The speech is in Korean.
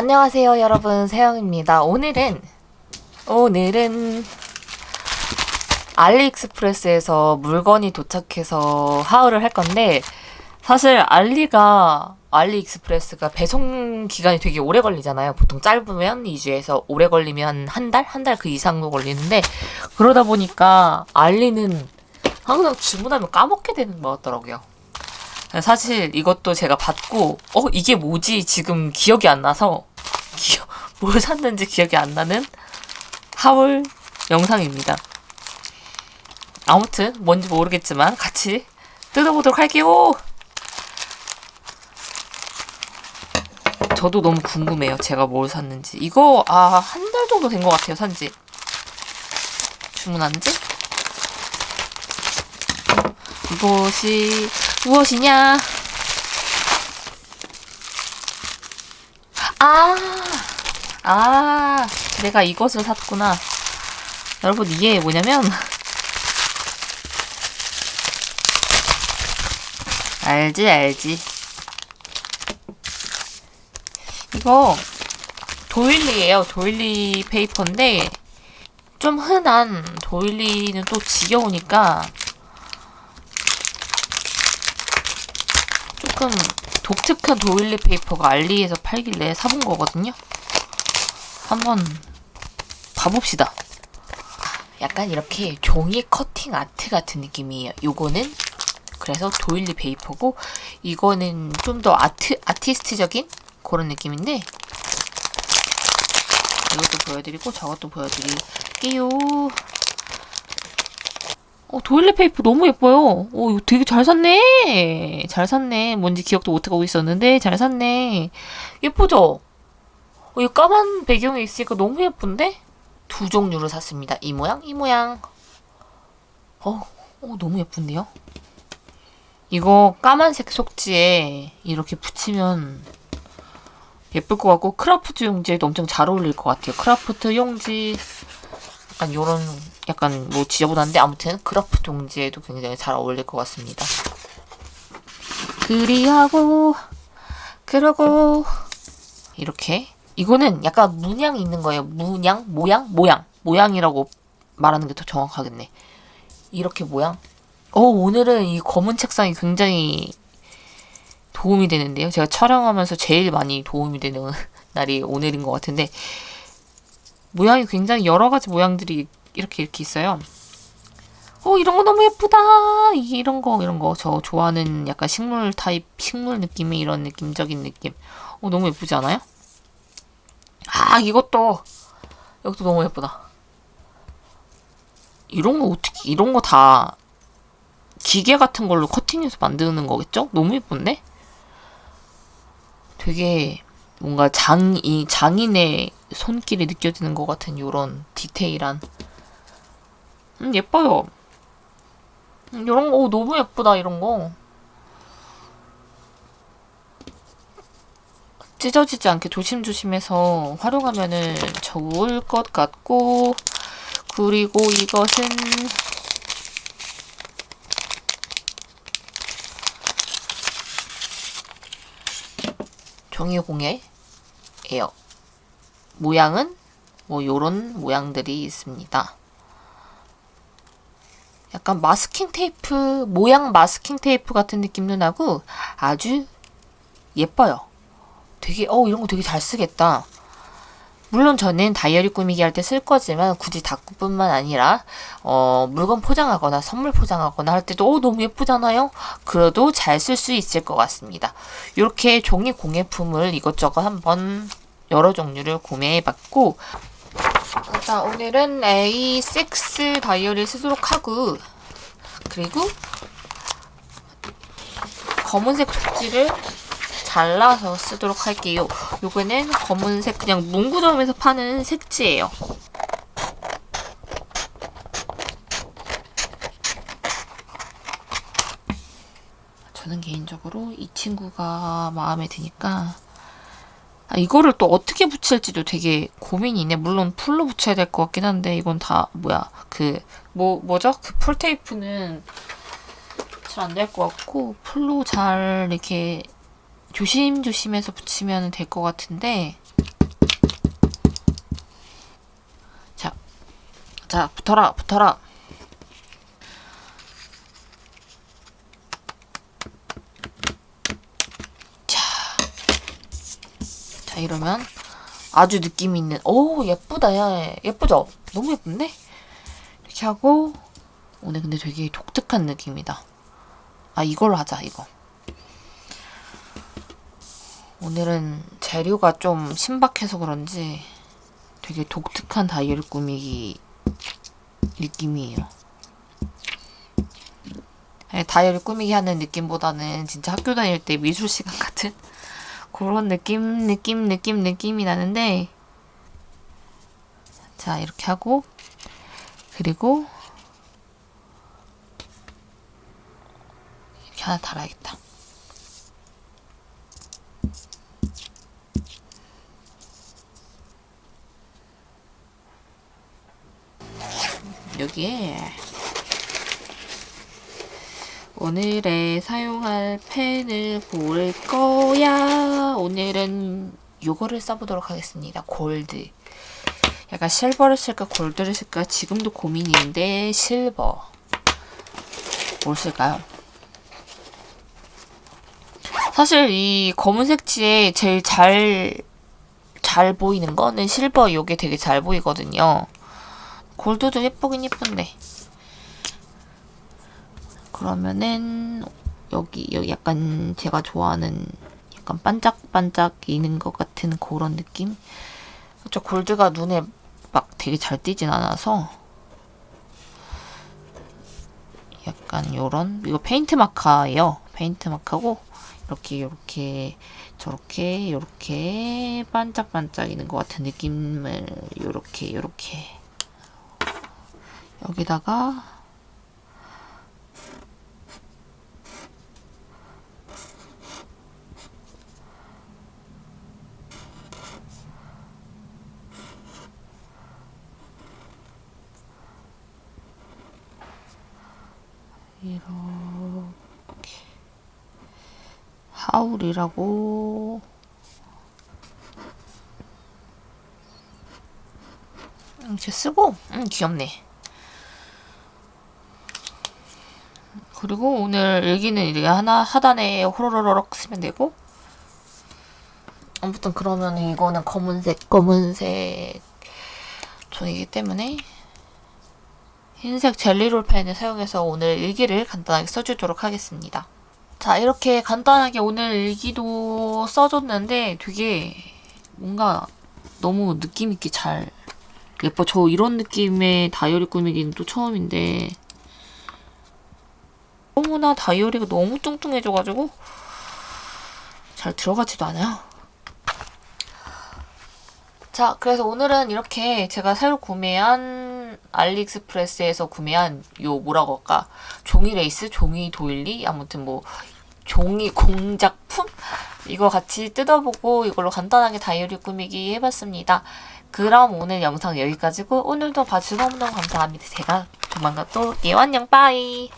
안녕하세요 여러분. 세영입니다. 오늘은 오늘은 알리익스프레스에서 물건이 도착해서 하울을 할 건데 사실 알리가 알리익스프레스가 배송 기간이 되게 오래 걸리잖아요. 보통 짧으면 2주에서 오래 걸리면 한 달? 한 달 그 이상도 걸리는데 그러다 보니까 알리는 항상 주문하면 까먹게 되는 것 같더라고요. 사실 이것도 제가 받고 어 이게 뭐지? 지금 기억이 안 나서 뭘 샀는지 기억이 안 나는 하울 영상입니다. 아무튼 뭔지 모르겠지만 같이 뜯어보도록 할게요. 저도 너무 궁금해요. 제가 뭘 샀는지. 이거 아 한 달 정도 된 것 같아요. 산지. 주문한 지? 이것이 무엇이냐? 아, 아, 내가 이것을 샀구나. 여러분, 이게 뭐냐면, 알지, 알지. 이거, 도일리예요 도일리 페이퍼인데, 좀 흔한 doily는 또 지겨우니까, 조금 독특한 doily paper가 알리에서 팔길래 사본 거거든요. 한번 봐봅시다. 약간 이렇게 종이 cutting art 같은 느낌이에요. 요거는 그래서 doily paper고 이거는 좀 더 아트 아티스트적인 그런 느낌인데 이것도 보여드리고 저것도 보여드릴게요. 어, doily paper 너무 예뻐요. 어, 이거 되게 잘 샀네. 잘 샀네. 뭔지 기억도 못하고 있었는데 잘 샀네. 예쁘죠? 어, 이 까만 배경에 있으니까 너무 예쁜데? 두 종류를 샀습니다. 이 모양, 이 모양. 어, 어 너무 예쁜데요? 이거 까만색 속지에 이렇게 붙이면 예쁠 것 같고 크라프트 용지에도 엄청 잘 어울릴 것 같아요. 크라프트 용지 약간 요런 약간 뭐 지저분한데 아무튼 크라프트 용지에도 굉장히 잘 어울릴 것 같습니다. 그리하고 그러고 이렇게 이거는 약간 문양 있는 거예요. 문양? 모양? 모양. 모양이라고 말하는 게 더 정확하겠네. 이렇게 모양. 어, 오늘은 이 검은 책상이 굉장히 도움이 되는데요. 제가 촬영하면서 제일 많이 도움이 되는 날이 오늘인 것 같은데 모양이 굉장히 여러 가지 모양들이 이렇게 이렇게 있어요. 어 이런 거 너무 예쁘다. 이런 거 이런 거 저 좋아하는 약간 식물 타입 식물 느낌의 이런 느낌적인 느낌. 어 너무 예쁘지 않아요? 아 이것도 이것도 너무 예쁘다. 이런 거 어떻게 이런 거 다 기계 같은 걸로 커팅해서 만드는 거겠죠? 너무 예쁜데? 되게 뭔가 장 이 장인의 손길이 느껴지는 것 같은 이런 디테일한 음, 예뻐요. 음, 이런 거 오, 너무 예쁘다 이런 거. 찢어지지 않게 조심조심해서 활용하면은 좋을 것 같고 그리고 이것은 종이공예예요. 모양은 뭐 요런 모양들이 있습니다. 약간 마스킹 테이프, 모양 마스킹 테이프 같은 느낌도 나고 아주 예뻐요. 되게 어 이런 거 되게 잘 쓰겠다. 물론 저는 다이어리 꾸미기 할 때 쓸 거지만 굳이 다꾸뿐만 아니라 어, 물건 포장하거나 선물 포장하거나 할 때도 어, 너무 예쁘잖아요. 그래도 잘 쓸 수 있을 것 같습니다. 이렇게 종이 공예품을 이것저것 한번 여러 종류를 구매해봤고 자 오늘은 A6 다이어리 쓰도록 하고 그리고 검은색 속지를 잘라서 쓰도록 할게요. 요거는 검은색 그냥 문구점에서 파는 색지예요. 저는 개인적으로 이 친구가 마음에 드니까 아, 이거를 또 어떻게 붙일지도 되게 고민이네. 물론 풀로 붙여야 될 것 같긴 한데 이건 다 뭐야 그 뭐 뭐죠? 그 풀 테이프는 잘 안 될 것 같고 풀로 잘 이렇게 조심조심해서 붙이면 될 것 같은데 자, 자 붙어라 붙어라 자, 자 이러면 아주 느낌이 있는 오 예쁘다 야 예쁘죠? 너무 예쁜데? 이렇게 하고 오늘 근데 되게 독특한 느낌이다 아 이걸로 하자 이거 오늘은 재료가 좀 신박해서 그런지 되게 독특한 다이어리 꾸미기 느낌이에요. 다이어리 꾸미기 하는 느낌보다는 진짜 학교 다닐 때 미술 시간 같은 그런 느낌, 느낌, 느낌, 느낌이 나는데 자 이렇게 하고 그리고 이렇게 하나 달아야겠다. 여기에 오늘의 사용할 펜을 고를 거야. 오늘은 요거를 써보도록 하겠습니다. 골드. 약간 실버를 쓸까 골드를 쓸까 지금도 고민인데 실버. 뭘 쓸까요? 사실 이 검은색지에 제일 잘, 잘 보이는 거는 실버 요게 되게 잘 보이거든요. 골드도 예쁘긴 예쁜데. 그러면은 여기 여기 약간 제가 좋아하는 약간 반짝반짝이는 것 같은 그런 느낌. 그쵸 골드가 눈에 막 되게 잘 띄진 않아서 약간 요런 이거 페인트 마카예요. 페인트 마카고 이렇게 이렇게 저렇게 이렇게 반짝반짝이는 것 같은 느낌을 이렇게 이렇게 여기다가 이렇게 하울이라고 이렇게 쓰고? 음 귀엽네 그리고 오늘 일기는 이렇게 하나 하단에 호로로록 쓰면 되고 아무튼 그러면 이거는 검은색 검은색 종이기 때문에 흰색 젤리롤 펜을 사용해서 오늘 일기를 간단하게 써주도록 하겠습니다. 자 이렇게 간단하게 오늘 일기도 써줬는데 되게 뭔가 너무 느낌있게 잘 예뻐. 저 이런 느낌의 다이어리 꾸미기는 또 처음인데 너무나 다이어리가 너무 뚱뚱해져가지고 잘 들어가지도 않아요. 자, 그래서 오늘은 이렇게 제가 새로 구매한 알리익스프레스에서 구매한 요 뭐라고 할까 종이 레이스, 종이 도일리 아무튼 뭐 종이 공작품 이거 같이 뜯어보고 이걸로 간단하게 다이어리 꾸미기 해봤습니다. 그럼 오늘 영상 여기까지고 오늘도 봐주셔서 너무너무 감사합니다. 제가 조만간 또. 안녕 빠이